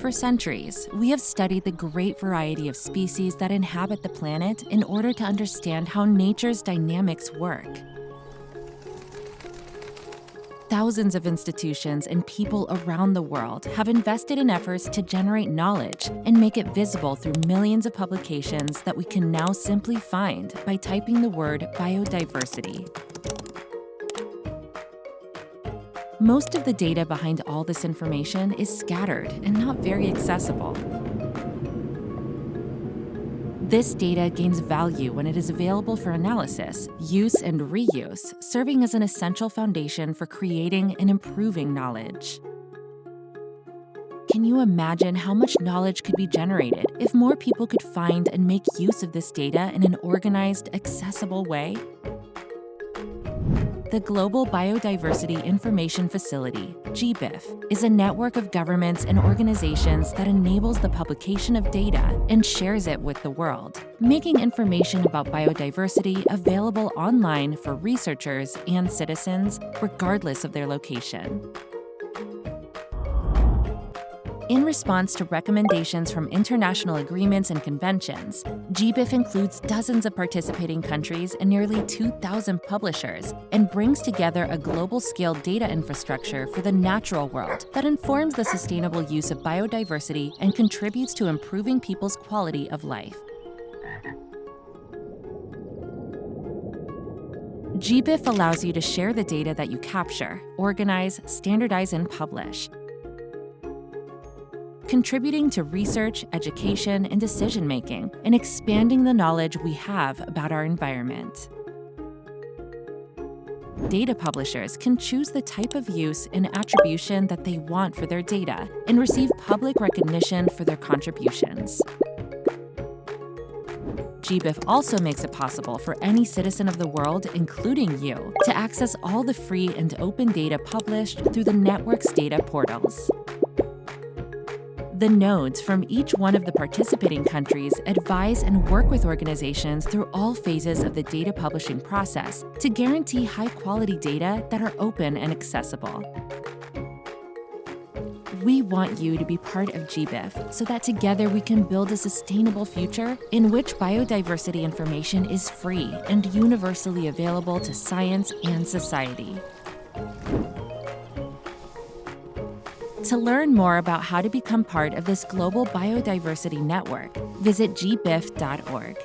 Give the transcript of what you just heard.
For centuries, we have studied the great variety of species that inhabit the planet in order to understand how nature's dynamics work. Thousands of institutions and people around the world have invested in efforts to generate knowledge and make it visible through millions of publications that we can now simply find by typing the word biodiversity. Most of the data behind all this information is scattered and not very accessible. This data gains value when it is available for analysis, use, and reuse, serving as an essential foundation for creating and improving knowledge. Can you imagine how much knowledge could be generated if more people could find and make use of this data in an organized, accessible way? The Global Biodiversity Information Facility, GBIF, is a network of governments and organizations that enables the publication of data and shares it with the world, making information about biodiversity available online for researchers and citizens, regardless of their location. In response to recommendations from international agreements and conventions, GBIF includes dozens of participating countries and nearly 2,000 publishers and brings together a global-scale data infrastructure for the natural world that informs the sustainable use of biodiversity and contributes to improving people's quality of life. GBIF allows you to share the data that you capture, organize, standardize, and publish, contributing to research, education, and decision making, and expanding the knowledge we have about our environment. Data publishers can choose the type of use and attribution that they want for their data and receive public recognition for their contributions. GBIF also makes it possible for any citizen of the world, including you, to access all the free and open data published through the network's data portals. The nodes from each one of the participating countries advise and work with organizations through all phases of the data publishing process to guarantee high-quality data that are open and accessible. We want you to be part of GBIF so that together we can build a sustainable future in which biodiversity information is free and universally available to science and society. To learn more about how to become part of this global biodiversity network, visit gbif.org.